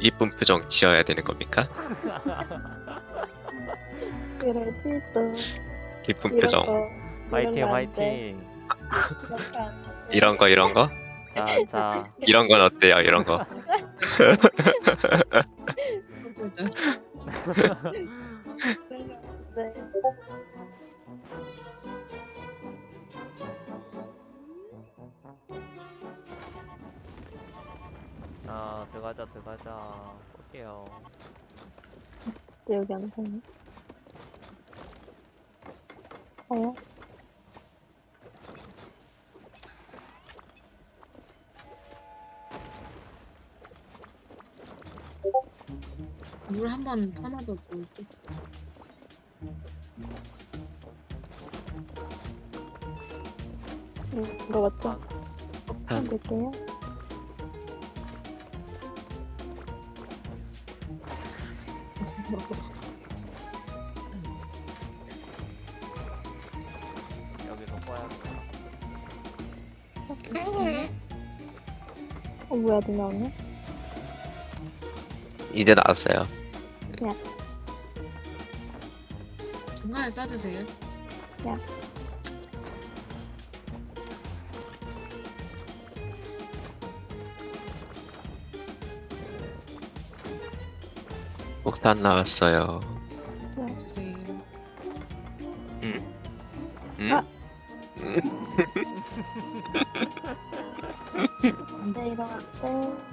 이쁜 표정 지어야 되는 겁니까? 그래도 또 이쁜 표정 거 화이팅. 화이팅. 이런 거 이런 거 자, 자. 이런 건 어때요? 이런 거 보 자, 들어가자, 들어가자. 볼게요. 여기 안 되네. 가요? 물 한번 하나 더 줄게. 음, 이거 맞죠? 아. 한 될게요. 여기서 꺼야겠다. 어, 뭐야, 누 나오네? 이제 나왔어요 중간에 싸주세요. 폭탄 나왔어요 주세요. 음? 아. 음? 안 돼, 이거 안 돼.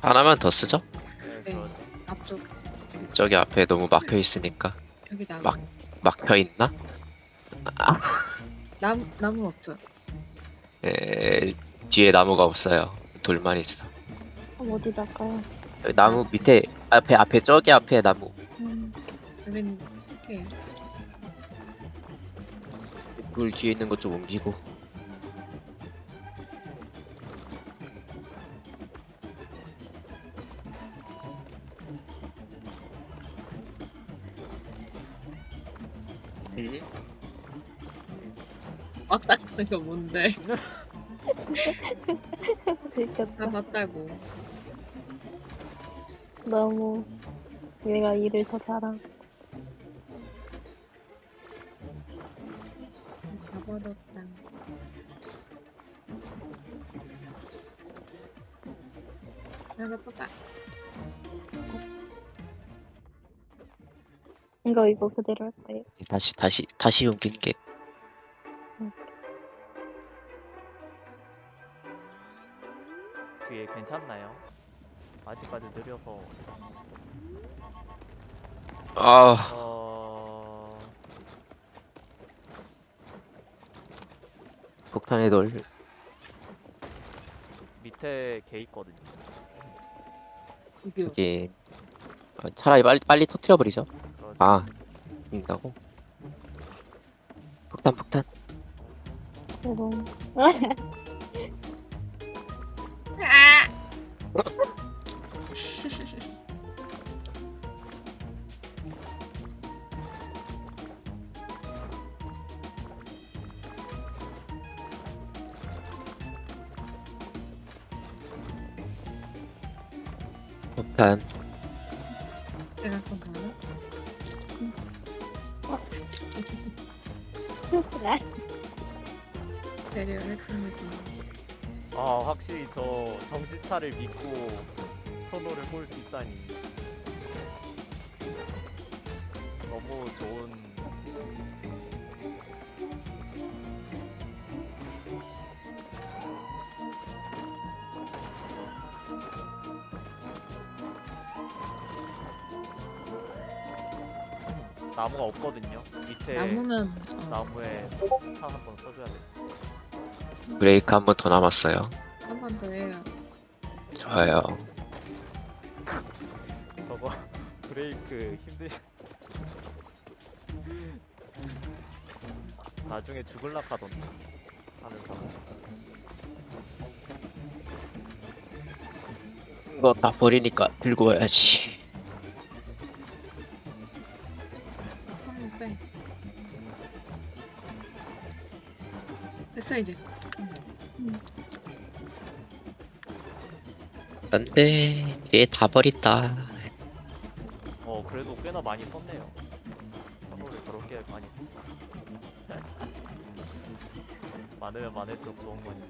하나만 더 쓰죠? 네. 앞쪽 저기 앞에 너무 막혀 있으니까 여기. 막. 막혀 있나? 나무 나무 없죠. 에, 뒤에 나무가 없어요. 돌만 있어. 그럼 어디 갈까요? 여기 나무 밑에 앞에 앞에 저기 앞에 나무. 음, 여기는 이렇게 물 뒤에 있는 것 좀 옮기고 저는 거 뭔데? 들켰다. 나 맞다고. 너무 얘가 일을 더 잘하. 가버렸다. 하나 뽑아. 이거 이거 그대로 할까요? 다시 다시 다시 옮긴 게 괜찮나요? 아직까지 느려서. 아, 어... 폭탄의 돌 밑에 개 있거든요. 여기 어, 차라리 빨리 빨리 터트려 버리죠. 그러죠. 아, 된다고? 폭탄 폭탄. 이 확실히 저 정지차를 믿고 선호를 볼 수 있다니. 너무 좋은. 나무가 없거든요. 밑에 나무면 어, 나무에 차 한 번 써줘야 돼. 브레이크 한 번 더 남았어요. 좋아요. 저거 브레이크 힘들. 나중에 죽을라 하던데 하는 사람. 이거 다 버리니까 들고 와야지. 빼. 됐어 이제. 안돼 뒤에 다 버린다 어 그래도 꽤나 많이 썼네요. 선호를 그렇게 많이. 많으면 많을수록 좋은 거지.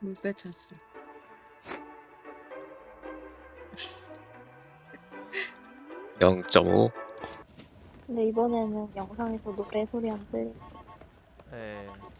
물 빼쳤어. 영0.5 근데 이번에는 영상에서 노래 소리 안. 예. 폭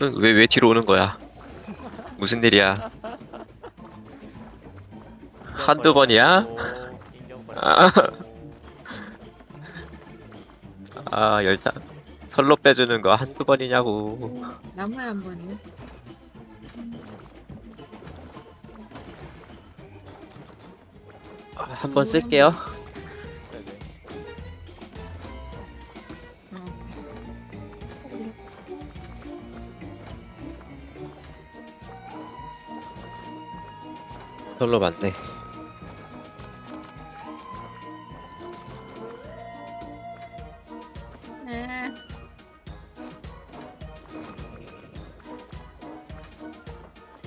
왜 왜 뒤로 오는 거야 무슨 일이야 한두 번이야? 아. 아 열차 선로 빼주는 거 한두 번이냐고 나무에 한 번이요? 한 번 쓸게요 선로 맞네. 네.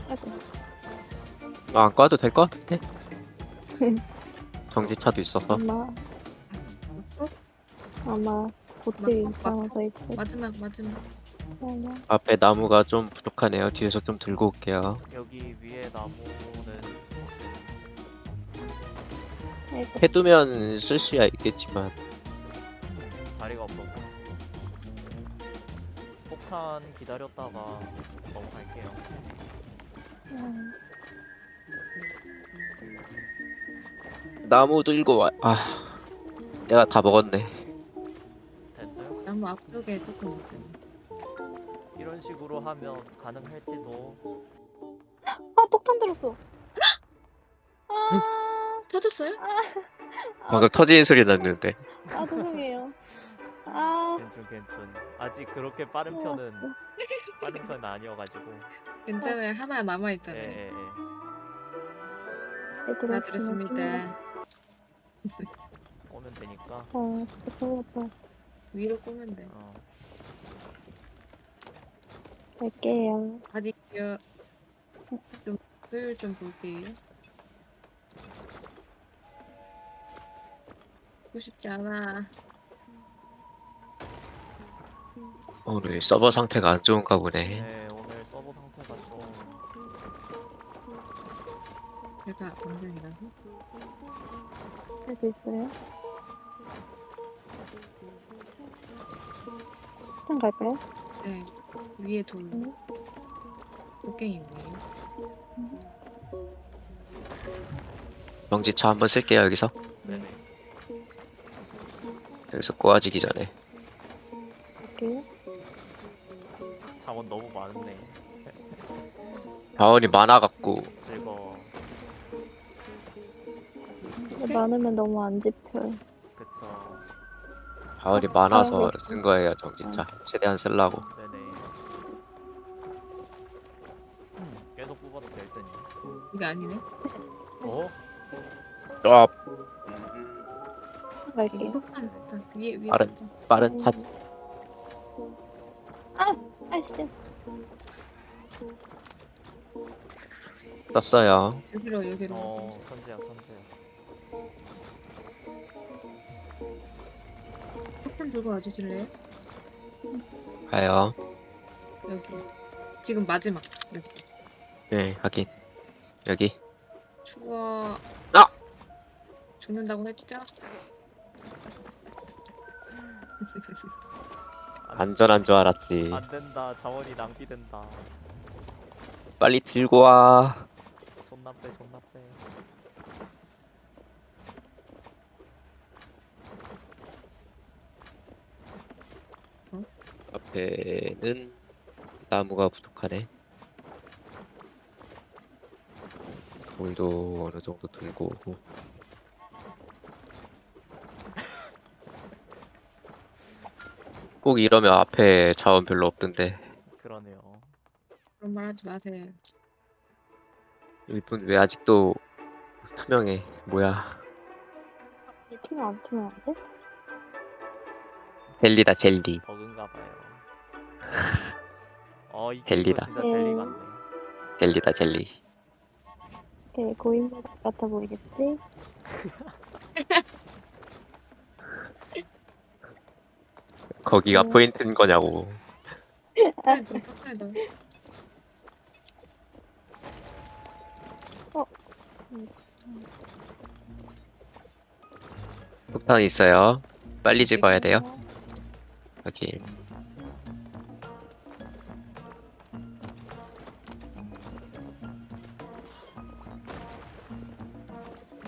아이고, 아, 안 꺼도 될 것 같은데? 정지차도 있어서. 아마, 아마, 보트 막- 이상해서 있고. 마지막 마지막. 아마, 앞에 나무가 좀 부족하네요. 뒤에서 좀 들고 올게요. 여기 위에 나무 해두면 쓸 수야 있겠지만 자리가 없어서 폭탄 기다렸다가 넘어갈게요. 음, 나무 들고 와. 아, 내가 다 먹었네. 됐어요? 나무 앞쪽에 조금 있어요. 이런 식으로 하면 가능할지도 아, 폭탄 들었어. 아, 터졌어요? 방금 터지는 소리 났는데. 아, 죄송해요. 아, 괜춘 괜춘 아직 그렇게 빠른 편은 빠른 편은 아니어가지고 괜찮아요. 하나 남아 있잖아요. 예예예 네, 하나 드렸습니다. 오면 되니까 어, 죄송했다. 위로 꼬면 돼. 어 갈게요. 아직요. 좀 효율 좀 볼게요. 보고 싶지 않아. 오늘 서버 상태가 안 좋은가 보네. 네, 오늘 서버 상태가 좀 제가 공룡이라고? 할수 있어요? 폭탄 갈까요? 네. 위에 돌. 음. 곡괭이 위에. 정지차 한번 쓸게요 여기서. 여기서 꼬아지기 전에. 자원 너무 많네 자원이 많아갖고 즐거워 근데 많으면 너무 안 집혀요. 그쵸 자원이 아, 많아서 아, 쓴 거예요 정지차. 최대한 쓰려고. 네네 음, 계속 뽑아도 될 듯니 이게 아니네. 어? 아. 폭탄 폭탄 위에 위에. 빠른. 빠른 차. 아이씨. 떴어요. 여기로 여기로. 어 천재야 천재야 폭탄 들고 와주실래요? 가요. 여기. 지금 마지막. 여기. 네, 하긴. 여기. 죽어. 아! 죽는다고 했죠? 안전한 줄 알았지. 안 된다. 자원이 낭비된다. 빨리 들고 와. 존나 빼, 존나 빼. 앞에는 나무가 부족하네. 돌도 어느 정도 들고 오고. 꼭 이러면 앞에 자원 별로 없던데. 그러네요. 그런 말 하지 마세요. 이분 왜 아직도 투명해? 뭐야? 이 팀은 안 돼? 젤리다 젤리. 버그인가 봐요. 어, 이 젤리다. 게임도 진짜 젤리 음. 같네. 젤리다 젤리. 되게 고인물 같아 보이겠지? 거기가 음. 포인트인 거냐고. 깎아야 돼. 폭탄 있어요. 빨리 집어야 돼요. 여기.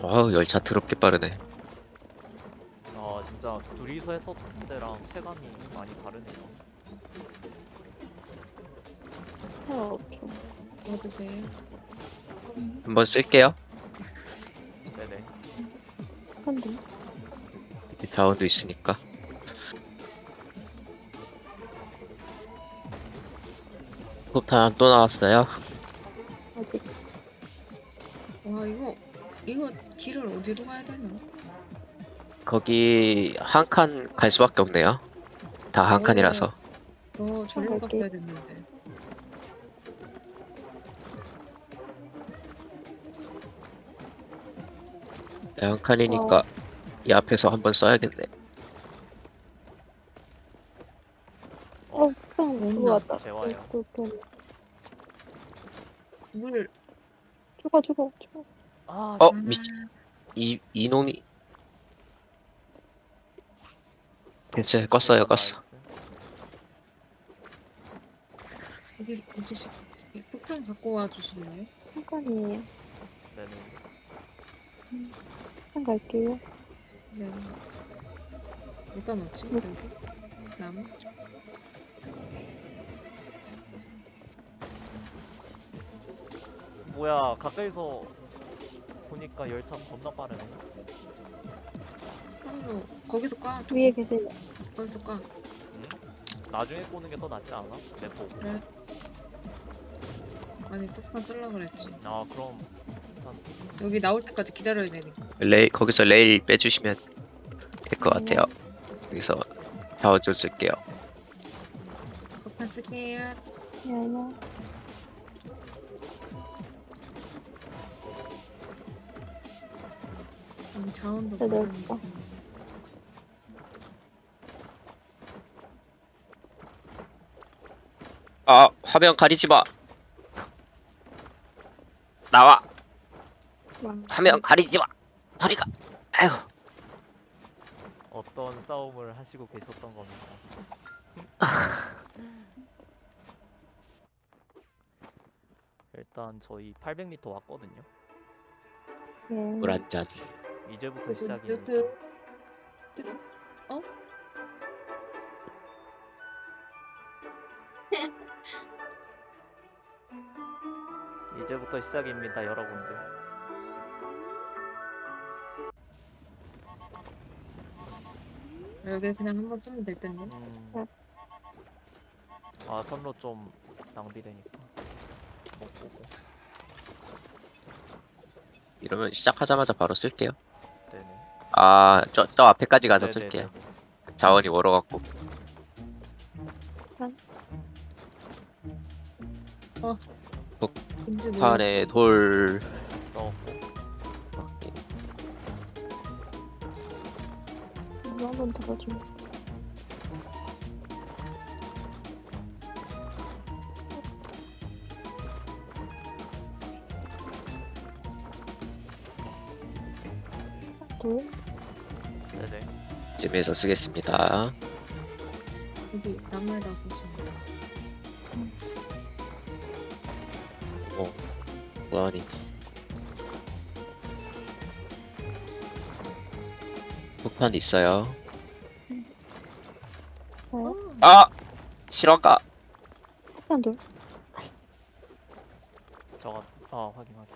어우 열차 더럽게 빠르네. 둘이서 했었던 때랑 체감이 많이 다르네요. 어, 좀. 넣어주세요. 한번 쓸게요. 네네. 여기 자원도 있으니까. 폭탄 또 나왔어요. 아직 와 이거 이거 길을 어디로 가야 되나? 거기 한 칸 갈 수밖에 없네요. 다 한 오. 칸이라서. 저 절로 갈게. 갔어야 됐는데. 네, 한 칸이니까 이 앞에서 한번 써야겠네. 어, 그냥 온다. 왔다. 재워요. 그, 그, 물. 죽어, 죽어, 죽어. 아, 어 아, 미치. 이 이놈이. 됐어요. 껐어요. 껐어. 여기 이제 시- 폭탄 갖고 와 주실래요? 잠깐이에요. 네네. 잠깐 갈게요. 네. 어디다 넣지? 여기? 나무? 뭐야, 가까이서 보니까 열차 겁나 빠르네. 한로 거기서 까. 위에 계세요. 거기서 까. 응? 나중에 꼬는 게 더 낫지 않아? 내 보고. 그래. 아니 폭탄 쓸라 그랬지. 아, 그럼 여기 나올 때까지 기다려야 되니까. 레일 거기서 레일 빼주시면 될 것 같아요. 여기서 자원 좀 쓸게요. 폭탄 쓸게요. 야야. 음, 자원도 네. 넓다. 아 화면 가리지 마. 나와. 와. 화면 가리지 마. 소리가. 아이고. 어떤 싸움을 하시고 계셨던 겁니까? 일단 저희 800m 왔거든요. 예. 물 한 잔. 이제부터 그, 시작입니다. 그, 어? 이제부터 시작입니다, 여러분들. 여기 그냥 한번 쓰면 될 텐데. 음. 네. 아, 선로 좀 낭비되니까. 못 보고. 이러면 시작하자마자 바로 쓸게요. 네네. 아, 저, 저 앞에까지 가서 네네네네. 쓸게요. 자원이 멀어갖고. 뭔지 모르겠어. 판에 돌. 넣었고. 이거 한번 들어줘. 둘. 네네. 쯤에서 쓰겠습니다. 여기 나무에다 쓰시면 돼요. 뭐하니? 폭탄 있어요. 네. 어, 아! 실화가! 폭탄 돌. 저거 어 확인 확인.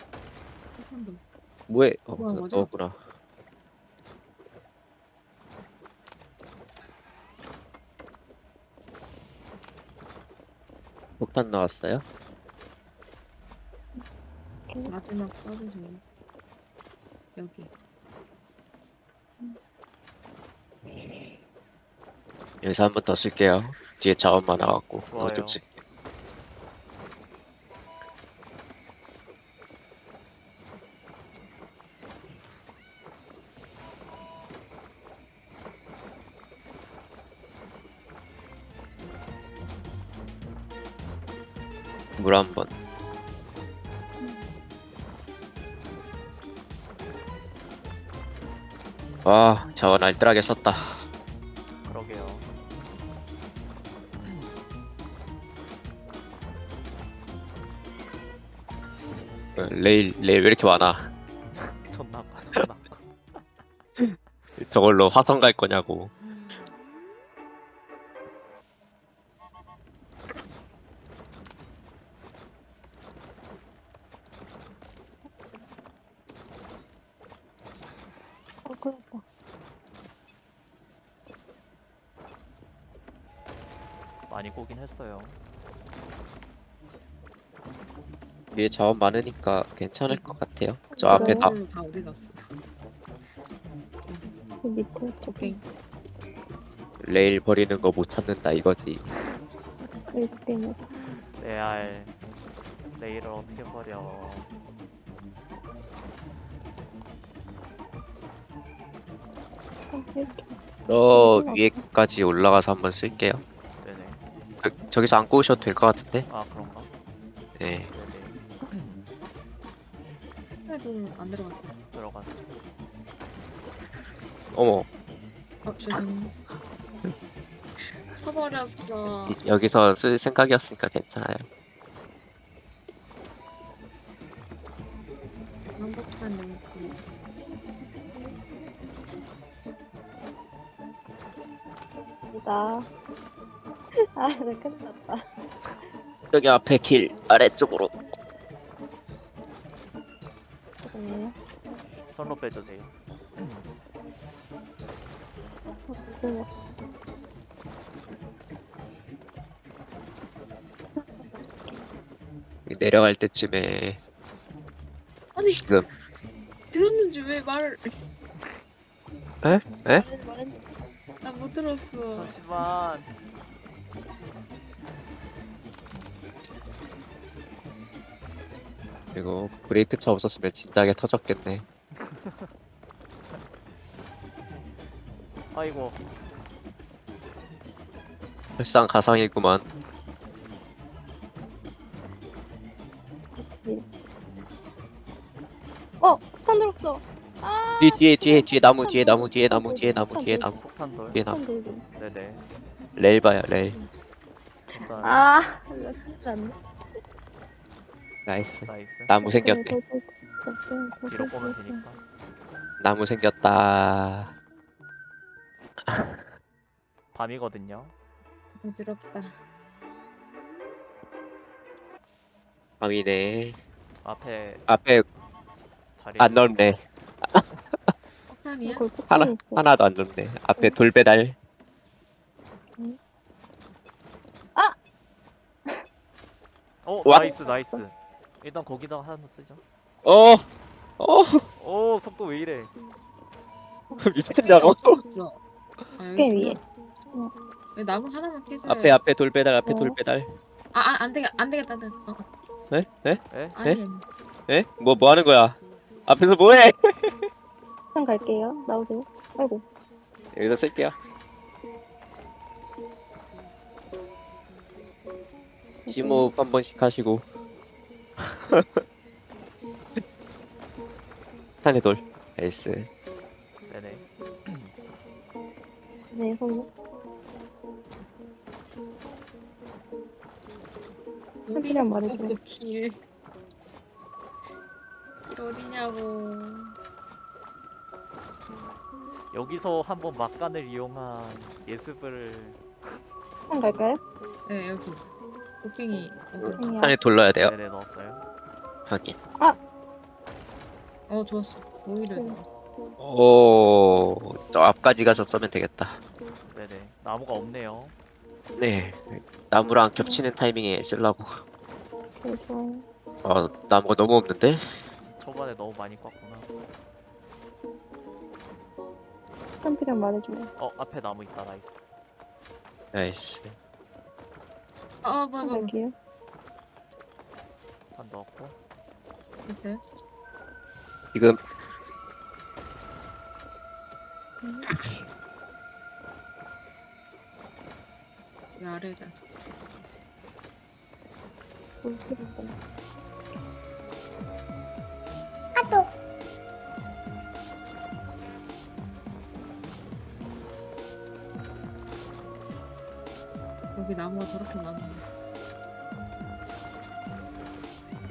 한번 더. 뭐해? 어, 뭐야, 너- 뭐죠? 너구나. 폭탄 나왔어요? 마지막 써주세요. 여기. 여기서 한 번 더 쓸게요. 뒤에 자원 많아갖고. 좋아요. 이거 좀 쓸. 물한 번. 와, 자원 알뜰하게 썼다. 그러게요. 어, 레일, 레일 왜 이렇게 많아? 존나 존나. 저걸로 화성 갈 거냐고. 어, 그렇다. 많이 꼬긴 했어요. 위에 자원 많으니까 괜찮을 것 같아요. 저 앞에 다 다 어디 갔어? 그 밑에 오케이. 레일 버리는 거 못 찾는다 이거지. 레알 레일을 어떻게 버려? 저 위에까지 올라가서 한번 쓸게요. 네네. 저, 저기서 안 꼬우셔도 될 것 같은데? 아 그런가? 네. 네네. 그래도 안 들어갔어. 들어가서. 어머, 어, 죄송해요. 쳐버렸어. 이- 여기서 쓸 생각이었으니까 괜찮아요. 여기 앞에 길 아래쪽으로. 죄송해요. 선로 빼주세요. 내려갈 때쯤에 아니, 지금 들었는지 왜 말을. 에? 에? 난 못 들었어. 잠시만. 이거 브레이크 차 없었으면 진작에 터졌겠네. 아이고 설상 가상이구만. 어, 폭탄 들었어. 아, 뒤 뒤에 뒤에 뒤에 나무 뒤에 나무 뒤에 나무 뒤에 나무 뒤에 나무 폭탄 돌. 뒤에 나무. 폭탄 들고. 네네. 레일 봐요 레일. 일단 아, 진짜 안 돼. Nice. Nice. 나무 생겼네. 뒤로 꼬면 되니까. 나무 생겼다. 밤이거든요. 부드럽다. 밤이네. 앞에 앞에 자리. 안 넓네. 폭탄이야? 하나 하나도 안 넓네. 앞에 돌배달. 어 와. Nice Nice. 일단 거기다가 하나 쓰죠. 어. 어. 오 속도 왜 이래? 미쳤냐고. 없어. 아, 꽤 여기 위에. 왜 나무 하나만 캐줘야 앞에 앞에 돌배달 앞에 어. 돌배달. 아, 아, 안 되겠, 안 되겠다. 안 되겠다. 어, 네? 네? 에? 아니, 아니. 에? 뭐뭐 하는 거야? 앞에서 뭐해? 폭탄 갈게요. 나오세요. 아이고. 여기서 쓸게요. 지모흡 한 번씩 하시고. 탄의 돌 에이스 네네 네, 성공. 소리랑 말해줘. 그 길. 길 어디냐고. 여기서 한번 막간을 이용한 예습을 한 갈까요? 네, 여기. 곡괭이. 어, 아니야. 판에 돌려야 돼요. 네네 넣었어요. 확인. 어 좋았어. 오히려 응. 좋아. 오, 또 앞까지 가서 써면 되겠다. 네네 나무가 없네요. 네, 나무랑 겹치는 타이밍에 쓰려고. 네, 좋아요. 아, 나무가 너무 없는데? 초반에 너무 많이 꿨구나. 한시간 말해줘요. 어 앞에 나무 있다 나이스. 나이스. 아 뭐야 한 뭐야. 갈게요. 한 넣었고 됐어요? 지금 이 아래다. 볼필 여기 나무가 저렇게 많은데.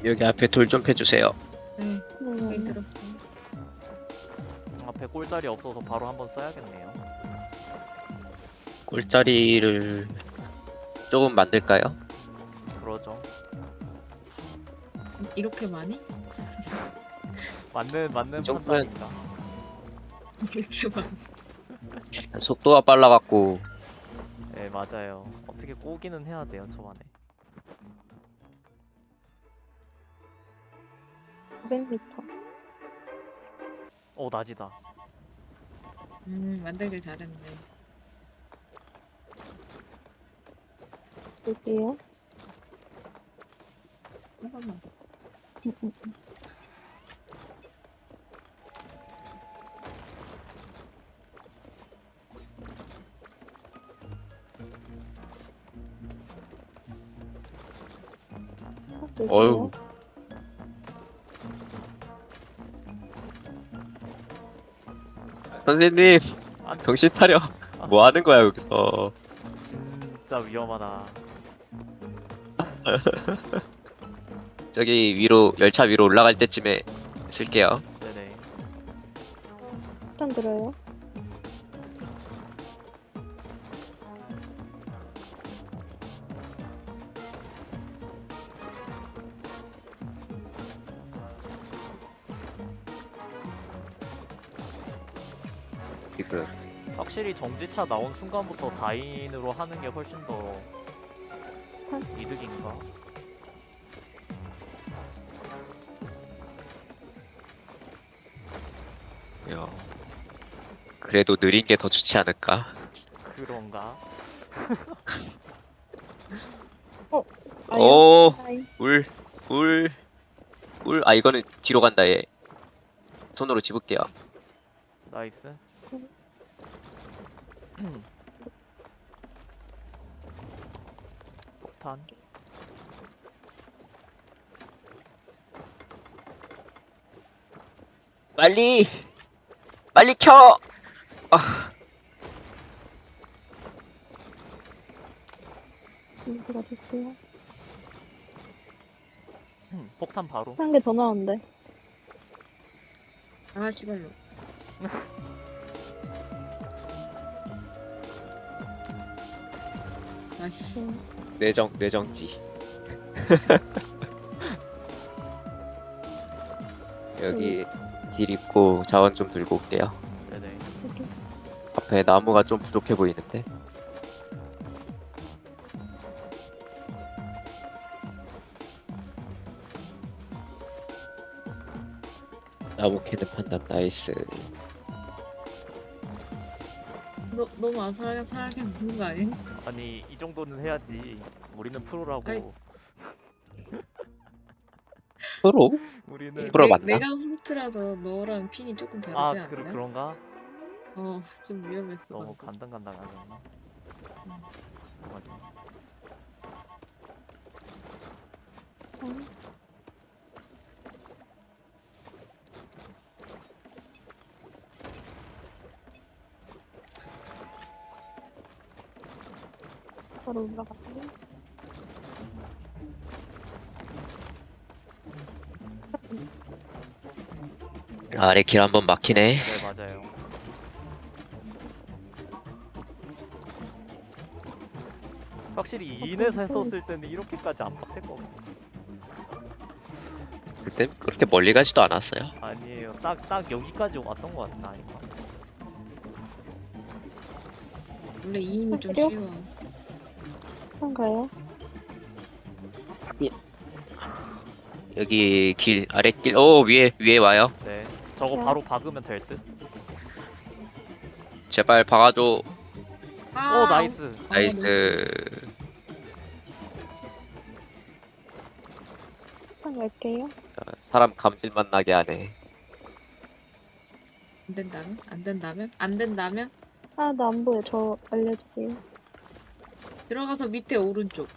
여기 앞에 돌 좀 패주세요. 네. 거기 네. 들었어. 앞에 꼴자리 없어서 바로 한번 써야겠네요. 꼴자리를 조금 만들까요? 음, 그러죠. 이렇게 많이? 맞는 맞는 판단입니다. 이렇게 많이. 속도가 빨라갖고 네 맞아요. 어떻게 꼬기는 해야 돼요 초반에. 900m. 오 낮이다. 음 만들길 잘했네. 볼게요. 한 번만. 음, 음, 음. 어휴. 선생님 아, 정신 차려. 뭐 하는 거야 여기서? 진짜 위험하다. 저기 위로 열차 위로 올라갈 때쯤에 쓸게요. 네네. 일단 들어요. 정지차 나온 순간부터 다인으로 하는 게 훨씬 더 이득인가? 야, 그래도 느린 게 더 좋지 않을까? 그런가? 아유, 오, 물, 물, 물. 아 이거는 뒤로 간다 얘. 손으로 집을게요. 나이스. 폭탄. 빨리, 빨리 켜. 아, 인수가 됐어요. 폭탄 바로. 한 개 더 나왔는데. 아 씨발로. 아씨. 음, 내정, 내정지. 여기 길 있고 자원 좀 들고 올게요. 네네. 앞에 나무가 좀 부족해 보이는데. 나무 캐는 판단 Nice. 너 너무 안 살게 살게 놓는 거 아니? 아니 이 정도는 해야지. 우리는 프로라고. 아이. 서로? 우리는 프로 내- 맞나? 내가 호스트라서 너랑 ping이 조금 다르지 아 않나? 그, 그런가? 어좀 위험했어. 너무 방금. 간당간당하셨나? 맞아. 음, 바로 올라갔다고? 아래 길 한번 막히네. 네 맞아요. 확실히 아, 인에서 했었을 때는 이렇게까지 안 막힐 거 같아요. 그때 그렇게 멀리 가지도 않았어요. 아니에요. 딱 딱 여기까지 왔던 것 같나 이거. 원래 2인이 좀 쉬워. 요? 쉬워. 한가요? 여기 길 아래 길. 오 위에 위에 와요. 네. 저거 야. 바로 박으면 될 듯. 제발 박아줘. 아, 오 Nice. 아, Nice. 한 갈게요. 사람 감질만 나게 하네. 안 된다면? 안 된다면? 안 된다면? 아, 나 안 보여. 저 알려주세요. 들어가서 밑에 오른쪽.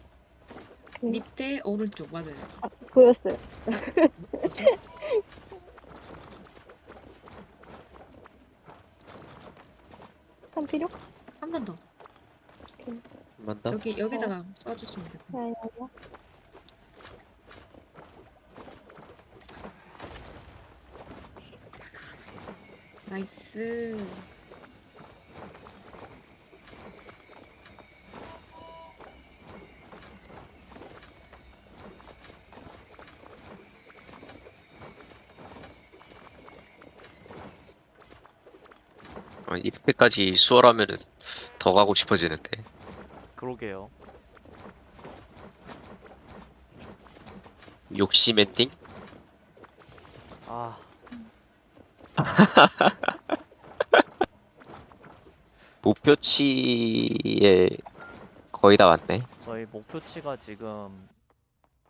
음. 밑에 오른쪽 맞아요. 아, 보였어요. 한 필요? 한 번 더. 한번 더. 여기 여기다가 써주시면 돼요. 야야야. 나이스. 어, 이렇게까지 수월하면은 더 가고 싶어지는데. 그러게요. 욕심 엔딩? 아 목표치에 거의 다 왔네. 저희 목표치가 지금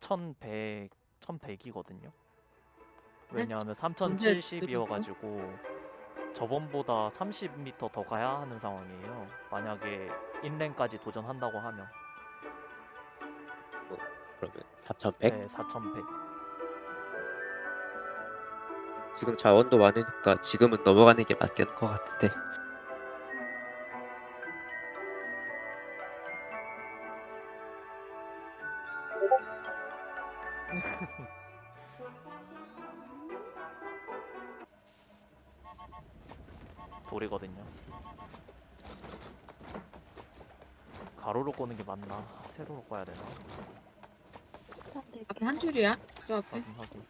1100 1100이거든요. 왜냐하면 언제 3070이어가지고 저번보다 30m 더 가야 하는 상황이에요. 만약에 인랭까지 도전한다고 하면 그러면 4,100? 네, 4100. 지금 자원도 많으니까 지금은 넘어가는 게 맞겠는 것 같은데. 세로로 꺼야 되나? 앞에 한 줄이야? 저 앞에? 확인 확인.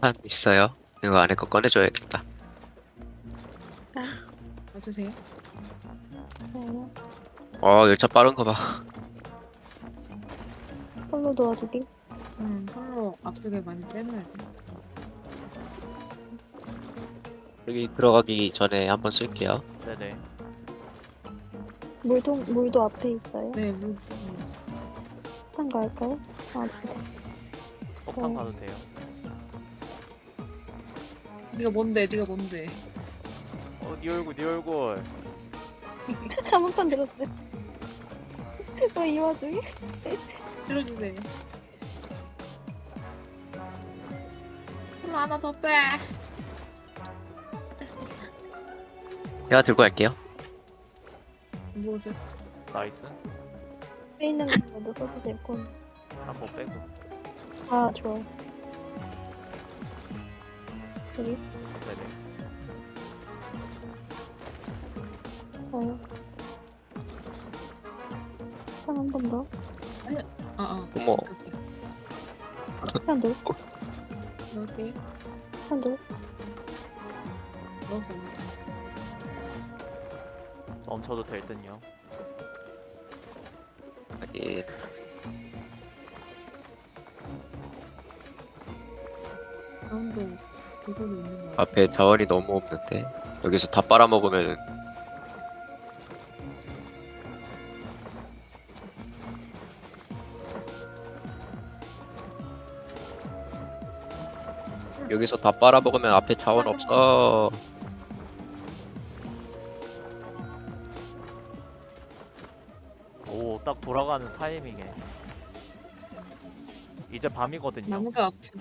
한 있어요. 이거 안에 거 꺼내줘야겠다. 와주세요. 어 열차 빠른 거 봐. 솔로 도와주기. 음, 서로 앞쪽에 많이 빼놔야지. 여기 들어가기 전에 한번 쓸게요. 네네. 물통, 물도 앞에 있어요. 네, 물. 음. 한 갈까요? 아, 네. 폭탄 어. 가도 돼요. 네가 뭔데? 네가 뭔데? 어, 네 얼굴, 네 얼굴. 한번판 들었어요. 왜 이 와중에? 들어주세요. 손 하나 더 빼. 제가 들고 갈게요. 무엇을? Nice. 앞에 있는 거라도 써도 되고. 한번 빼고. 아, 좋아. 여기, 네네. 어. 한번 더. 아, 아. 어머. 한 더. 넣을게요. 한 더. 멈춰도 될 듯요. 있는 거. 앞에 자원이 너무 없는데 여기서 다 빨아먹으면 여기서 다 빨아먹으면 앞에 자원 없어. 오, 딱 돌아가는 타이밍에. 이제 밤이거든요. 나무가 없어.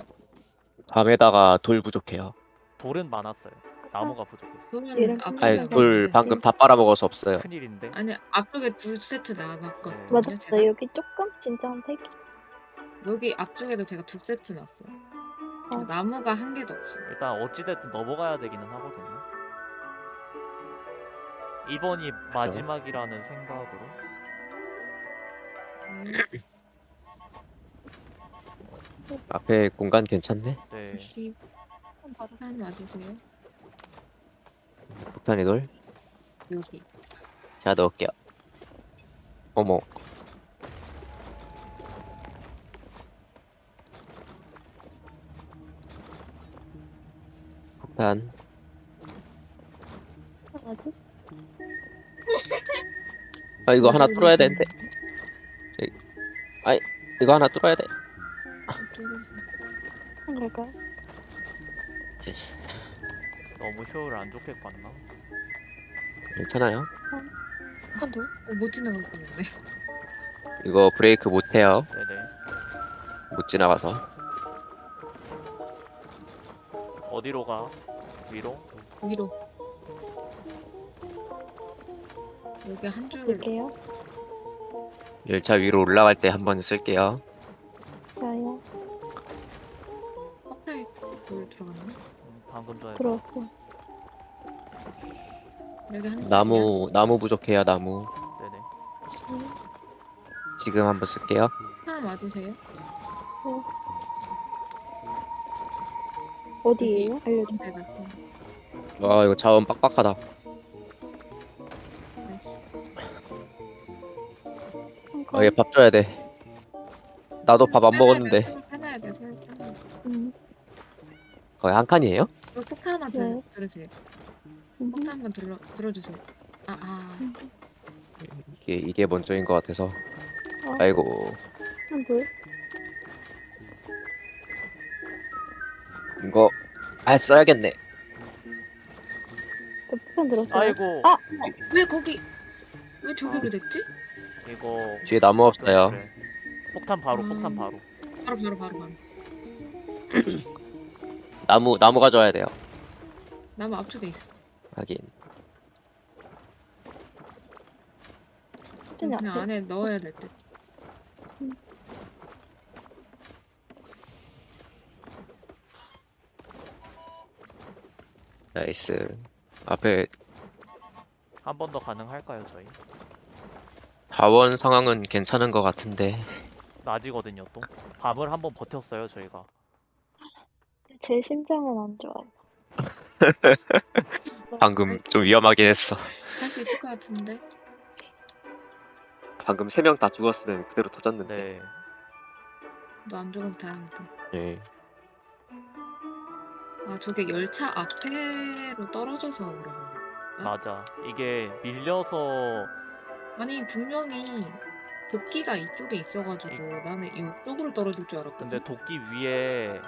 밤에다가 돌 부족해요. 돌은 많았어요. 나무가 부족했어. 그러면 얘는 앞쪽에 아니 음. 돌. 방금 다 빨아먹어서 없어요. 큰일인데. 아니 앞쪽에 두 세트 나왔거든요. 제가. 나 여기 조금? 진짜 한세 개? 여기 앞쪽에도 제가 두 세트 놨어요. 어. 나무가 한 개도 없어. 일단 어찌됐든 넘어가야 되기는 하거든요. 이번이 마지막이라는 생각으로 네, 앞에 공간 괜찮네? 네 90. 한 와주세요. 폭탄이 돌? 여기. 제가 넣을게요. 어머. 폭탄. 뭐지? 아, 이거 하나 뚫어야 되는데. 이거 하나 뚫어야 돼. 한 걸까요? 너무 효율 안 좋게 봤나? 괜찮아요? 한 돌? 어, 못 지나갈 뻔했네. 이거 브레이크 못해요. 네네 못 지나가서. 어디로 가? 위로? 위로. 여기 한 줄. 볼게요. 열차 위로 올라갈 때 한번 쓸게요. 헛다리 돌 들어갔네. 음, 방금 전에. 여기 한 나무, 나무 부족해요, 나무. 네네 음, 지금 한번 쓸게요. 하나 와주세요. 어디에요? 알려줘. 네. 와, 이거 자원 빡빡하다. 어, 건. 얘밥 줘야 돼. 나도 밥 안 먹었는데. 하나야 돼, 설 하나. 음, 거의 한 칸이에요? 이거 폭탄 하나 들, 네. 들으세요. 음, 폭탄 한번 들어 들어주세요. 아, 아. 이게, 이게 먼저인 것 같아서. 어, 아이고. 한 돌. 이거, 아, 써야겠네. 저 폭탄 들었어요. 아이고 아! 왜 거기 왜 저기로 됐지? 이거 뒤에 나무 없어요. 그래. 폭탄 바로 음. 폭탄 바로 바로 바로 바로 바로. 나무, 나무 가져와야 돼요. 나무 앞쪽에 있어. 하긴. 그냥 그냥 안에 넣어야 될 듯. Nice. 앞에 한 번 더 가능할까요 저희? 자원 상황은 괜찮은 것 같은데. 낮이거든요 또 밤을 한번 버텼어요 저희가 제 심장은 안 좋아요. 방금 좀 위험하긴 했어. 할 수 있을 것 같은데. 방금 세 명 다 죽었으면 그대로 터졌는데. 네 너 안 죽어서 다행이다. 네. 아 저게 열차 앞에로 떨어져서 그런 거. 맞아 이게 밀려서 아니 분명히 도끼가 이쪽에 있어가지고 나는 이쪽으로 떨어질 줄 알았거든. 근데 도끼 위에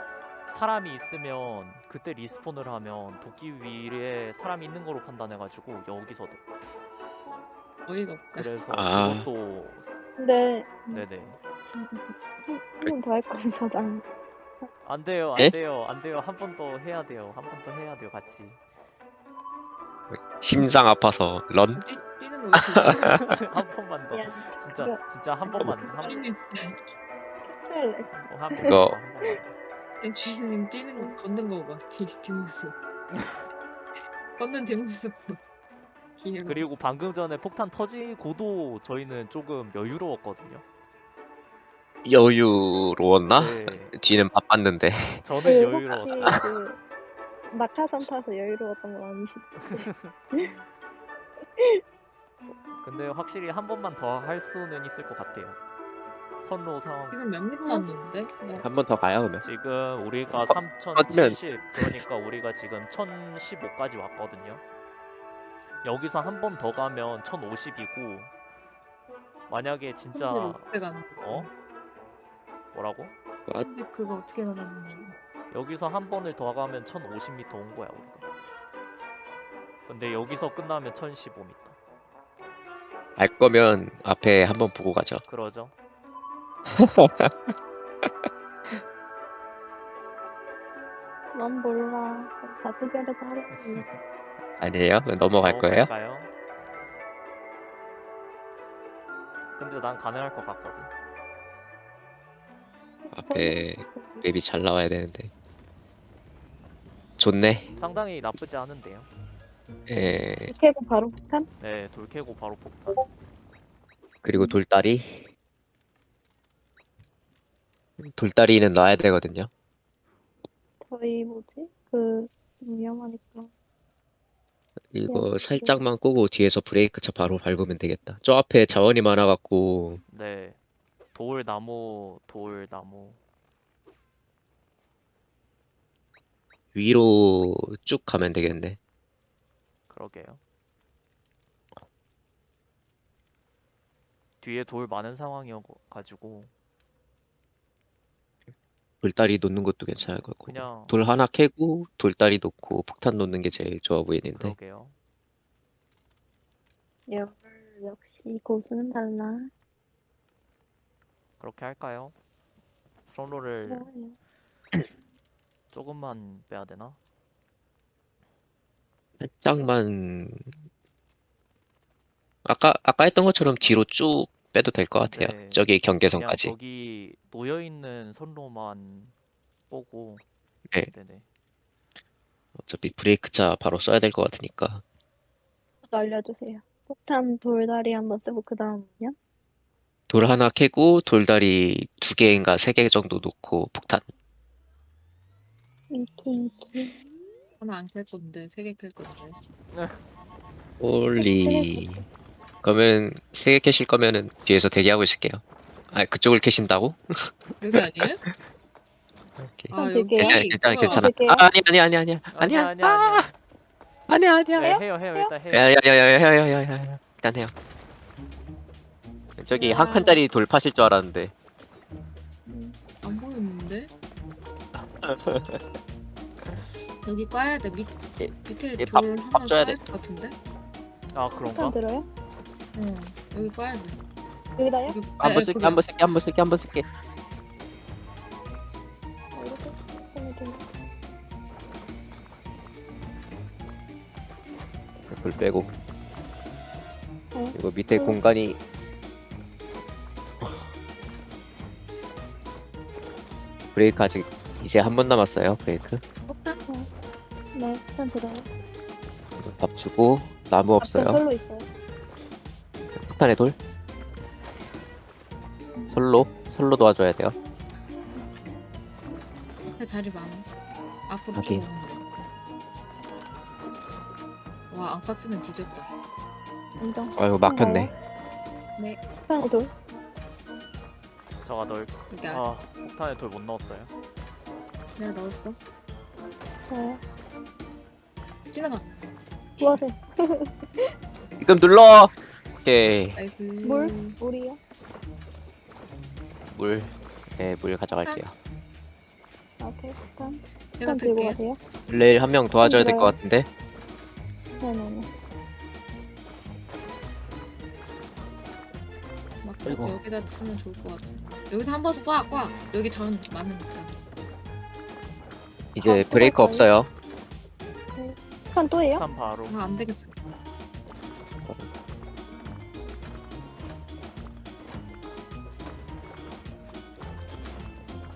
사람이 있으면 그때 리스폰을 하면 도끼 위에 사람이 있는 거로 판단해가지고 여기서도 어이가 없다. 그래서 아. 그것도 근데 네네 한 번 더 할 거면 사장. 안 돼요 예? 안 돼요 안 돼요 한 번 더 해야 돼요 한 번 더 해야 돼요 같이 심장 아파서 런? 뛰, 뛰는 거. 한 번만 더. 진짜 진짜 한 번만 한. 어, 한 번만 이거- 더, 한 번만 더. 주인님 뛰는 거 걷는 거 봐. 뒤 뒷모습. 걷는 뒷모습. 그리고 방금 전에 폭탄 터지고도 저희는 조금 여유로웠거든요 여유로웠나? 네 뒤는 바빴는데. 저는 그 여유로웠어요 낙하산 타서 여유로웠던 건 아니시죠? 근데 확실히 한 번만 더 할 수는 있을 것 같아요 선로 상황 지금 몇 미터 왔는데? 나한번 더 가요, 그러면. 지금 우리가 터지면- 3070 그러니까 우리가 지금 1015까지 왔거든요. 여기서 한 번 더 가면 1050이고 만약에 진짜 손들이 어떻게 가는 거야? 어? 뭐라고? 근데 그거 어떻게 나가는 거야? 여기서 한 번을 더 가면 1050m 온 거야 우리가. 근데 여기서 끝나면 1015m. 알 거면 앞에 한번 보고 가죠. 그러죠? 난 몰라. 다수결에서 하려고. 아니에요? 넘어갈 거예요? 넘어갈까요? 근데 난 가능할 것 같거든. 앞에 맵이 잘 나와야 되는데. 좋네. 상당히 나쁘지 않은데요. 예. 캐고 바로 폭탄? 네, 돌 캐고 바로 폭탄. 그리고 돌다리. 돌다리는 놔야 되거든요. 저희 뭐지? 그 위험하니까. 이거 살짝만 끄고 뒤에서 브레이크 차 바로 밟으면 되겠다. 저 앞에 자원이 많아갖고 네. 돌 나무, 돌 나무. 위로 쭉 가면 되겠네. 그러게요. 뒤에 돌 많은 상황이어가지고 돌다리 놓는 것도 괜찮을 것 같고. 그냥 돌 하나 캐고 돌다리 놓고 폭탄 놓는 게 제일 좋아 보이는데. 그러게요. 열 역시 고수는 달라. 그렇게 할까요? 선로를. 조금만 빼야 되나? 살짝만 아까 아까 했던 것처럼 뒤로 쭉 빼도 될 것 같아요. 네. 저기 경계선까지. 저기 놓여 있는 선로만 보고 네. 네네. 어차피 브레이크 차 바로 써야 될 것 같으니까. 알려주세요. 폭탄 돌다리 한번 쓰고 그 다음은요? 돌 하나 캐고 돌다리 두 개인가 세 개 정도 놓고 폭탄. 하나 안 캘 건데 세 개 캘 건데. 네. Holy. 그러면 세 개 캐실 거면은 뒤에서 대기하고 있을게요. 아 그쪽을 캐신다고? 여기 아니에요? 오케이. 아, 아 여기. 네, 네. 괜찮아 괜찮아. 되게- 아, 아 아니 아니 아니 아니야 아니야 아니야 아니야 아니야 아! 해요 해요 일단 해요. 야야야야야야야 일단 해요. 저기 한 야. 칸짜리 돌 파실 줄 알았는데. 안 보이는데? 여기 까야 돼. 밑 예, 밑에 예, 돌 밥- 하나 줘야 쌓일 돼. 것 같은데? 아 폭탄 그런가? 들어요? 어 여기 까야 돼. 여기다요? 여기 한 네, 번 쓸게 거기. 한번 쓸게 한번 쓸게 한번 쓸게. 어, 이렇게 폭탄을 좀 돌 빼고. 네. 이거 밑에 음. 공간이 브레이크 아직 이제 한 번 남았어요. 브레이크. 폭탄? 네, 폭탄 들어요. 밥 주고 나무 앞에 없어요. 솔로 있어요. 폭탄의 돌. 솔로 솔로 도와줘야 돼요. 자리 많아. 앞으로 오케이. 와, 안 깠으면 뒤졌다. 인정. 아이고 막혔네. 폭탄의 돌. 저가 널 여기 아. 아 폭탄에 돌 못 넣었어요. 내가 넣었어. 네. 지나가. 뭐하세요? 지금 눌러. 오케이 Nice. 물? 물이요? 물. 네, 물 가져갈게요. 아, 오케이, 폭탄. 제가 들게요. 가세요. 레일 한 명 도와줘야 될것 들어요. 같은데. 네네네. 막 아이고. 여기다 쓰면 좋을 것 같아. 여기서 한번 꽉, 꽉. 여기 전 많으니까. 이제 아, 브레이크? 없어요. 폭탄 또예요? 폭탄 바로. 아, 안 되겠어.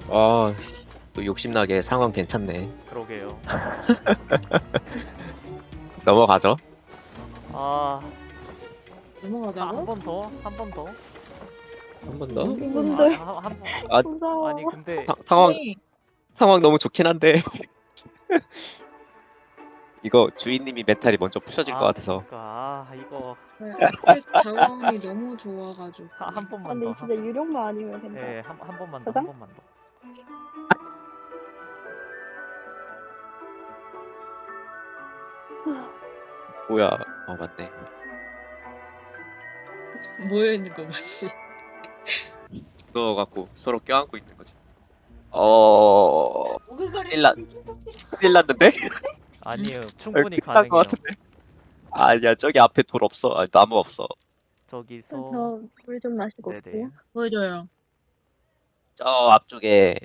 아, 또 욕심나게 상황 괜찮네. 그러게요. 넘어가죠. 아, 넘어가자고? 한 번 더, 한 번 더. 한 번 더. 이분들 아, 한, 한 번. 아, 무서워. 아니 근데 사- 상황 아니, 상황 너무 좋긴 한데. 이거 주인님이 멘탈이 먼저 부셔질 것 아, 같아서. 그러니까, 아 이거 앞에 자원이 너무 좋아가지고. 한, 한 아, 번만 근데 더. 진짜 유령만 아니면 된다. 예, 한, 한 번만 더. 한 번만 더. 뭐야? 어 맞네. 모여있는 거 맛이. 넣어갖고 서로 껴안고 있는 거지. 어. 큰일 났, 큰일 났는데? 아니에요, 충분히 큰일 날것 가능해요. 같은데? 아니야, 저기 앞에 돌 없어. 아니, 나무 없어. 저기서 저물 좀 마시고 네네. 올게요. 보여줘요. 저 앞쪽에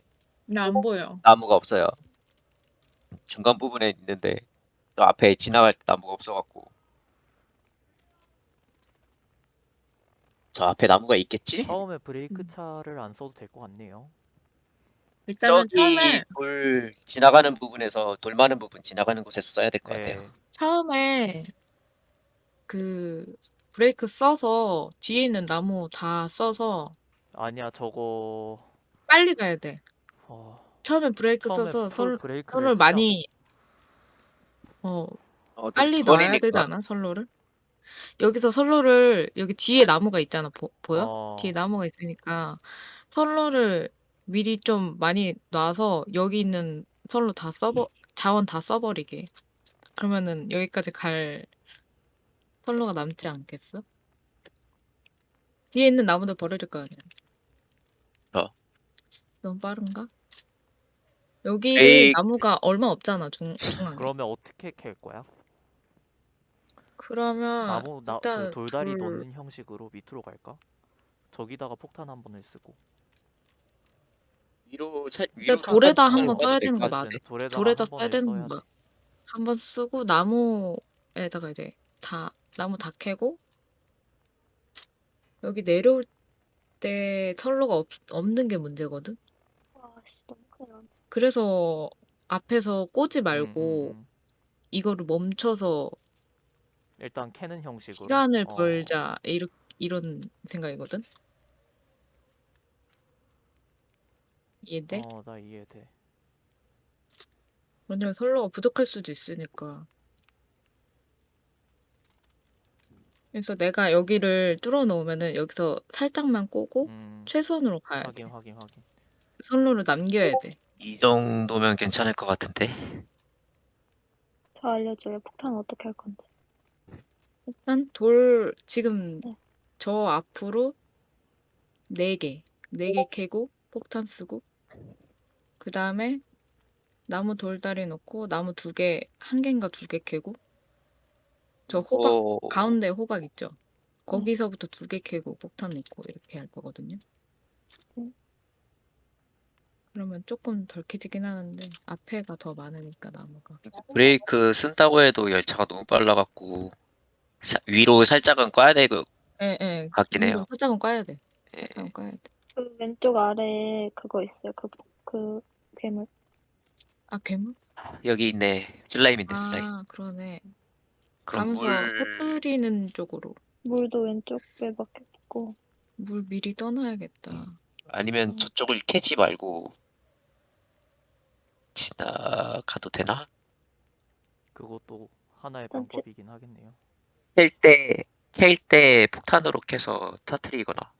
나 안 보여. 나무가 없어요. 중간 부분에 있는데 저 앞에 지나갈 때 나무가 없어갖고. 저 앞에 나무가 있겠지? 처음에 브레이크 차를 안 써도 될 것 같네요. 일단은 저기 처음에 돌 지나가는 부분에서 돌 많은 부분 지나가는 곳에서 써야 될것 예. 같아요. 처음에 그 브레이크 써서 뒤에 있는 나무 다 써서 아니야 저거 빨리 가야 돼. 어, 처음에 브레이크 처음에 써서 풀 설, 브레이크를 설을 쓰자. 많이 어 어, 좀 빨리 넣어야 거리니까. 되지 않아? 선로를? 여기서 선로를 여기 뒤에 나무가 있잖아. 보, 보여? 어, 뒤에 나무가 있으니까 선로를 미리 좀 많이 놔서 여기 있는 선로 다 써버 자원 다 써버리게. 그러면은 여기까지 갈 선로가 남지 않겠어? 뒤에 있는 나무들 버려질 거 아니야. 어. 너무 빠른가? 여기 에이. 나무가 얼마 없잖아 중 중앙에. 그러면 어떻게 캘 거야? 그러면 나무 나, 그 일단 돌다리 돌- 놓는 형식으로 밑으로 갈까? 저기다가 폭탄 한 번을 쓰고 위로 살 근데 위로 돌에다 한번 써야 될 되는 것 거. 맞아. 돌에다가 돌에다 한 써야 되는 써야 거야. 돼. 한번 쓰고 나무에다가 이제 다 나무 다 캐고 여기 내려올 때 선로가 없, 없는 게 문제거든. 와씨 너무 큰일 났네. 그래서 앞에서 꽂지 음, 말고 음, 음. 이거를 멈춰서 일단 캐는 형식으로 시간을 어, 벌자 이렇, 이런 생각이거든. 이해돼? 어, 나 이해돼. 왜냐면 선로가 부족할 수도 있으니까. 그래서 내가 여기를 뚫어 놓으면은 여기서 살짝만 꼬고 음, 최소한으로 가야 돼. 확인 확인 확인. 선로를 남겨야 돼. 이 정도면 괜찮을 것 같은데. 저 알려줘요. 폭탄 어떻게 할 건지. 일단 돌 지금 네. 저 앞으로 네 개, 네개 캐고 폭탄 쓰고 그 다음에 나무 돌다리 놓고 나무 두 개, 한 개인가 두개 캐고 저 호박 어, 가운데 호박 있죠? 거기서부터 두개 캐고 폭탄 놓고 이렇게 할 거거든요. 음. 그러면 조금 덜 캐지긴 하는데 앞에가 더 많으니까 나무가. 브레이크 쓴다고 해도 열차가 너무 빨라갖고 사- 위로 살짝은 꺼야 될것 예, 예. 같긴 해요. 살짝은 까야 돼. 예. 살짝은 까야 돼. 그 왼쪽 아래에 그거 있어요. 그, 그 괴물. 아, 괴물? 여기 있네. 슬라임인데 슬라임. 아, 그러네. 그럼 가면서 물 퍼뜨리는 쪽으로 물도 왼쪽에 막혔고. 물 미리 떠놔야겠다. 아니면 음. 저쪽을 캐지 말고 지나가도 되나? 그것도 하나의 일단 제- 방법이긴 하겠네요. 캘 때, 캘 때 폭탄으로 캐서 터트리거나.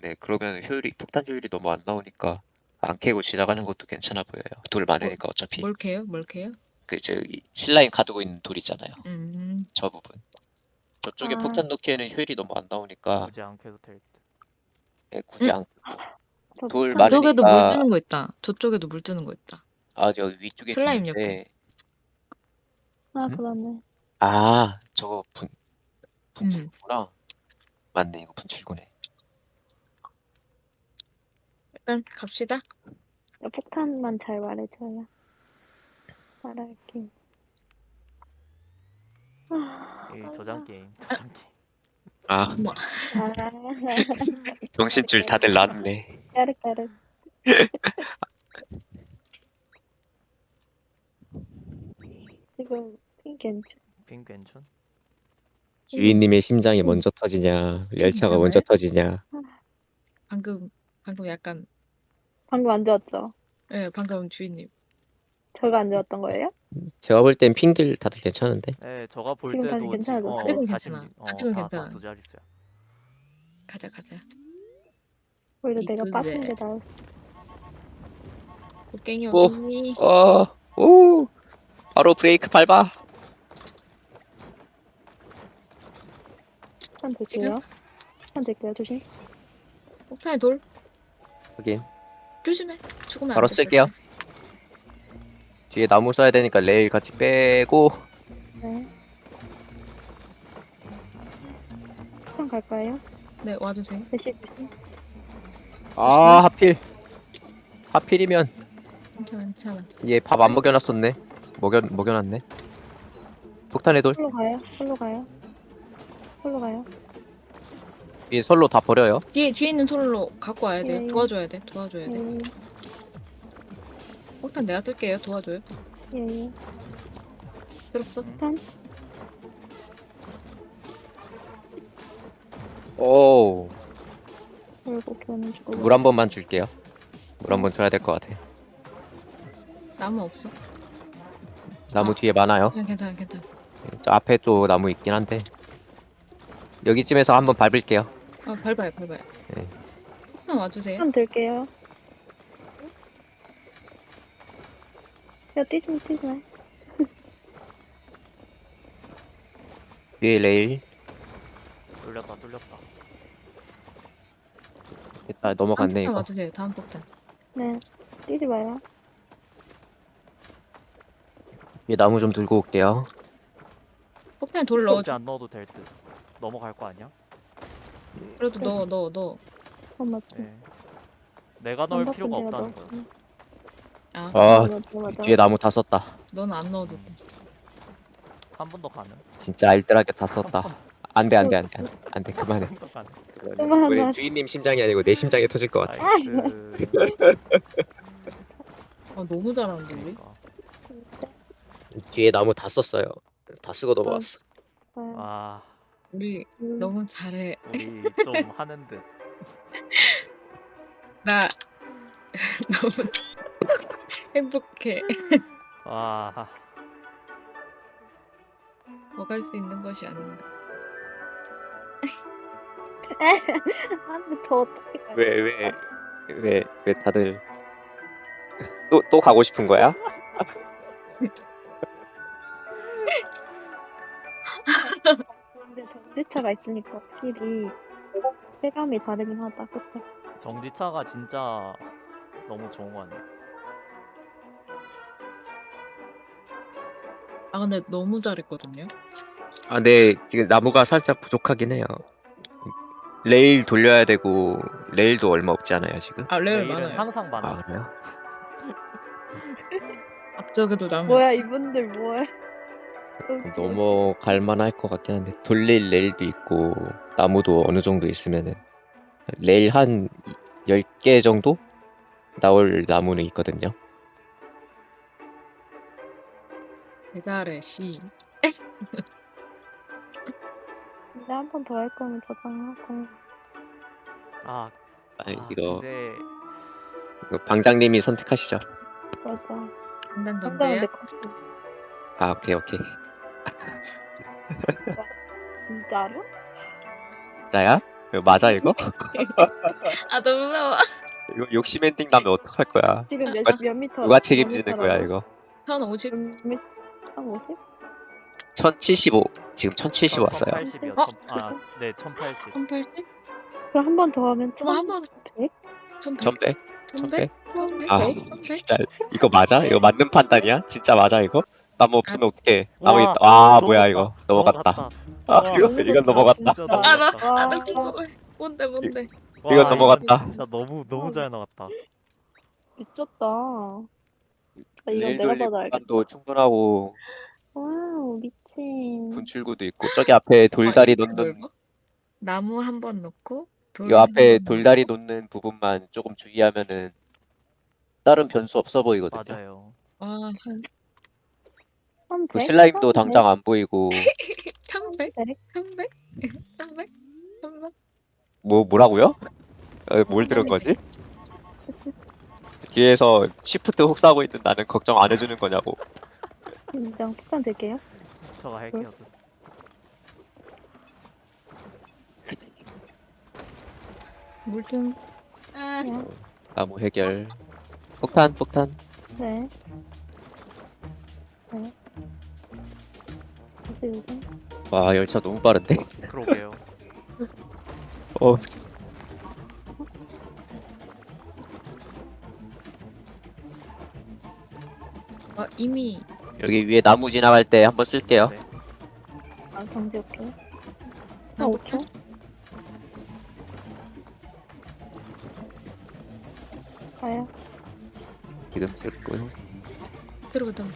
네, 그러면 효율이, 폭탄 효율이 너무 안 나오니까 안 캐고 지나가는 것도 괜찮아 보여요. 돌 많으니까 어차피. 뭘 캐요? 뭘 캐요? 그, 저기, 슬라임 가두고 있는 돌 있잖아요. 음, 저 부분. 저쪽에 아. 폭탄 넣기에는 효율이 너무 안 나오니까 굳이 안 캐도 될 듯. 예, 굳이 안, 저 돌 저쪽에도 많으니까- 물 뜨는 거 있다. 저쪽에도 물 뜨는 거 있다. 아, 여기 위쪽에 슬라임 있는데, 아, 음? 그러네. 아, 저거 분, 음. 분출구나. 맞네, 이거 분출구네. 일단 갑시다. 폭탄만 잘 말해줘요. 말할게. 아, 이 저장 게임, 저장 게임. 아, 뭐, 아, 정신줄 다들 났네. 까르까르. 지금 핑계죠. 빙 괜춘? 주인님의 심장이 먼저 터지냐, 열차가 괜찮아요? 먼저 터지냐. 방금 방금 약간 방금 안 좋았죠? 예, 방금 주인님. 저가 안 좋았던 거예요? 제가 볼 땐 핑들 다들 괜찮은데. 네, 저가 볼 지금 때도 괜찮아졌어요? 어, 아직은 다시 괜찮아. 어, 아직은 다, 괜찮아. 다두 자릿수야. 가자 가자. 오히려 내가 이쁘네. 빠진 게 나았어. 곡괭이 오. 어딨니? 어, 오, 바로 브레이크 밟아. 한 될게요. 한 될게요. 조심. 폭탄에 돌 하긴 조심해. 죽으면 바로 안 돼. 쓸게요. 뒤에 나무 써야 되니까 레일 같이 빼고 네. 폭탄 갈까요? 네, 와주세요. 대시. 아 하필 하필이면 괜찮아, 괜찮아. 얘 밥 안 먹여놨었네. 먹여 먹여놨네. 폭탄의 돌 솔로 가요. 솔로 가요. 솔로 가요. 위에 선로 다 버려요. 뒤에 뒤에 있는 솔로 갖고 와야 돼. 네. 도와줘야 돼. 도와줘야 돼. 음, 폭탄 내가 쓸게요. 도와줘요. 예, 예. 들었어? 오, 그리고 교는 주고. 물 한 번만 줄게요. 물 한 번 줘야 될 것 같아. 나무 없어? 나무 뒤에 많아요. 괜찮아, 괜찮아, 괜찮아. 저 앞에 또 나무 있긴 한데. 여기쯤에서 한번 밟을게요. 아, 밟아요, 밟아요. 네. 폭탄 와주세요. 한 들게요. 야, 뛰지 마, 뛰지 마. 뒤에 레일. 뚫렸다 뚫렸다. 일단 다음 넘어갔네 폭탄 이거. 와주세요. 다음 폭탄. 네. 뛰지 마요. 이 나무 좀 들고 올게요. 폭탄에 돌 넣어줘. 안 넣어도 될 듯. 넘어갈 거 아니야? 그래도 넣어, 넣어, 넣어. 어, 맞지. 네. 내가 넣을 필요가 없다는 거야. 아, 아, 맞아, 맞아. 뒤에 나무 다 썼다. 너는 안 넣어도 돼. 한 번 더 가는. 진짜 알뜰하게 다 썼다. 안돼 안돼 안돼 안돼 안돼 그만해. 한 번 더 가는. 그만해. 우리 주인님 심장이 아니고 내 심장이 터질 것 같아. Nice. 아, 너무 잘하는데, 우리? 그러니까. 뒤에 나무 다 썼어요. 다 쓰고 넘어갔어. 아, 아 우리 음, 너무 잘해. 우리 좀 하는 듯. 나 너무 행복해. 와 먹을 수 있는 것이 아닌데. 안돼, 더 어떻게 가? 왜 왜 왜 왜 다들 또 또 가고 싶은 거야? 전지차가 있으니까 확실히 체감이 다르긴 하다. 그쵸? 정지차가 진짜 너무 좋은 거 아니야? 아, 근데 너무 잘했거든요. 아, 근데 지금 나무가 살짝 부족하긴 해요. 레일 돌려야 되고 레일도 얼마 없지 않아요 지금? 아, 레일 레일은 많아요. 항상 많아. 아 그래요? 앞쪽에도 나무. 뭐야, 이분들 뭐야? 그럼 넘어갈 만할 것 같긴 한데 돌릴 레일도 있고 나무도 어느 정도 있으면은 레일 한 10개 정도 나올 나무는 있거든요. 대잘해, 씨. 근데 한 번 더 할 거면 저장하고. 아, 아니 아 이거, 근데 이거 방장님이 선택하시죠. 맞아. 한장은 전대야? 내 것이 아 오케이 오케이. 진짜로? 진짜야? 이거 맞아 이거? 아, 너무 무서워. 이거 욕심 엔딩 나면 어떡할 거야? 지금 몇, 누가- 몇 미터? 누가 책임지는 거야 이거? 1050? 몇 미, 한 50? 1075 지금 1070 왔어요. 1080이요. 어? 아, 네, 1080. 1080? 그럼 한 번 더 하면 그럼 한 번. 1,100? 1100? 1100? 1100? 1100? 아 1100? 진짜 이거 맞아? 이거 맞는 판단이야? 진짜 맞아 이거? 나무 없으면 어떡해? 나무 와, 있다. 아 넘어갔다. 뭐야 이거? 넘어갔다. 아 와, 이거 너무 이건 넘어갔다. 진짜. 아, 나, 와. 아, 나 궁금해. 뭔데, 뭔데? 와, 이건 넘어갔다. 진짜 너무 너무 잘 나갔다. 미쳤다. 아, 이건 내가 돌릴 봐도 알겠다. 공간도 충분하고 와우, 미친. 분출구도 있고 저기 앞에 돌다리 아, 놓는? 나무 한 번 넣고 돌이 앞에 한번 돌다리 놓는 부분만 조금 주의하면은 다른 변수 없어 보이거든요. 맞아요. 와, 한 그 100? 슬라임도 한 당장 안 보이고 300? 100? 300? 300? 300? 뭐 뭐라고요? 어, 뭘 들은 거지? 뒤에서 시프트 훅 싸고 있는 나는 걱정 안 해주는 거냐고. 인정. 폭탄 될게요. 저가 할게요. 물좀 나무 해결. 폭탄 폭탄. 네. 네. 요즘. 와 열차 너무 빠른데? 그러게요. 어 아, 이미 여기 위에 나무 지나갈 때 한번 쓸게요. 네. 아, 경제 오케이. 나한 못해? 5초? 가요. 지금 쓰고요. 그러거든.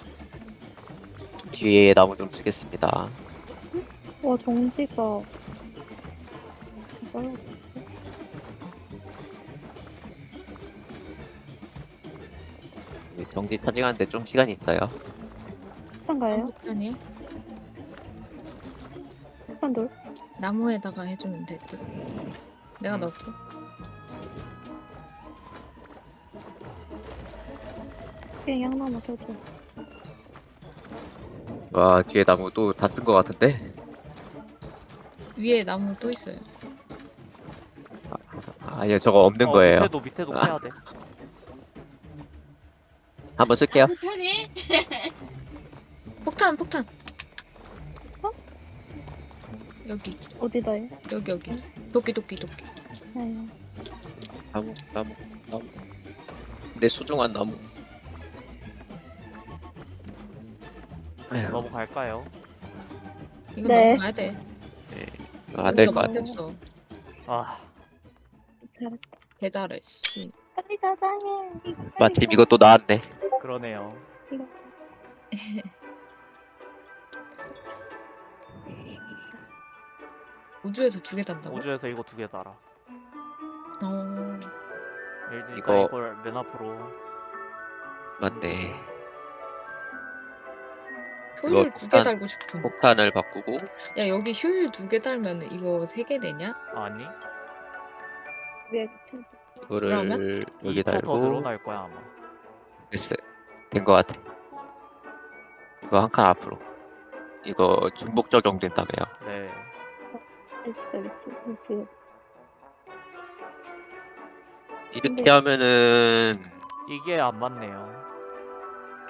뒤에 나무 좀 쓰겠습니다. 와, 정지가. 이걸로 정지 차징하는데 좀 시간이 있어요. 폭탄가요? 폭탄이요? 폭탄 돌? 나무에다가 해주면 될 듯. 내가 음. 넣을게. 비행이 하나만 켜줘. 와 뒤에 나무 또 다쓴것 같은데? 위에 나무 또 있어요. 아니요 저거 없는 어, 거예요. 밑에도 밑에도 아. 캐야 돼. 한번 쓸게요. 폭탄이? 폭탄 폭탄. 어? 여기 어디다요? 여기 여기. 도끼 도끼 도끼. 네. 나무 나무 나무. 내 소중한 나무. 에휴, 넘어갈까요? 이거 네. 넘어가야 돼. 안될 우리가 것 같아. 못했어. 아. 개잘해. 씨. 빨리. 이거 빨리 마침 가. 이것도 나왔네. 그러네요. 우주에서 두 개 단다고? 우주에서 이거 두 개 달아. 어. 일단 이거- 이걸 맨 앞으로. 맞네. 효율 이거 두개 폭탄- 달고 싶은. 폭탄을 바꾸고 야 여기 효율 두개 달면 이거 세개 되냐? 아니 쳐. 이거를 그러면? 여기 2초 더 달고 늘어날 거야 아마. 글쎄 된것 같아. 이거 한 칸 앞으로. 이거 중복 적용된다며요. 네. 아, 진짜 미치 미치. 이렇게 근데- 하면은 이게 안 맞네요.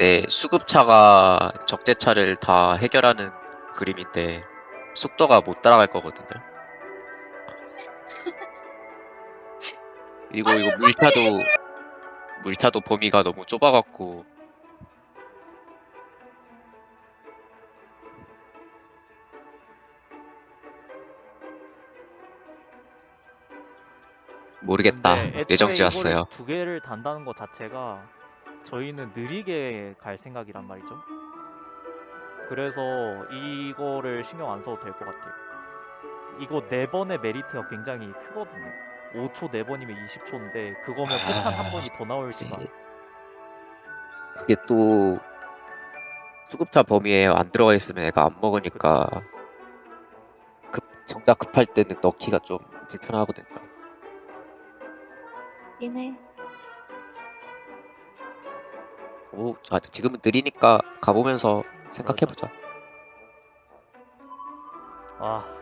네 수급차가 적재차를 다 해결하는 그림인데 속도가 못 따라갈 거거든요. 그리고 이거 물차도 물차도 범위가 너무 좁아갖고 모르겠다. 근데 애초에 예정지 이거를 왔어요. 두 개를 단다는 것 자체가 저희는 느리게 갈 생각이란 말이죠. 그래서 이거를 신경 안 써도 될 것 같아요. 이거 네 번의 메리트가 굉장히 크거든요. 5초 네 번이면 20초인데 그거면 폭탄 한 아, 번이 더 나올 시간. 그게 또 수급차 범위에 안 들어가 있으면 애가 안 먹으니까 급 정작 급할 때는 넣기가 좀 불편하거든요. 이네. 오, 아, 지금은 느리니까 가보면서 생각해보자. 아